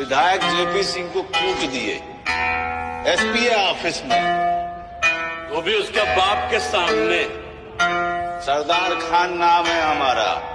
विधायक जेपी सिंह को कूट दिए। एसपीए ऑफ़िस में। वो भी उसके बाप के सामने। सरदार खान नाम है हमारा।